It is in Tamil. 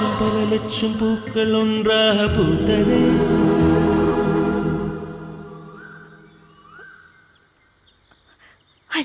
லட்சம் பல லட்சம் பூக்கள் ஒன்றாக பூத்ததே.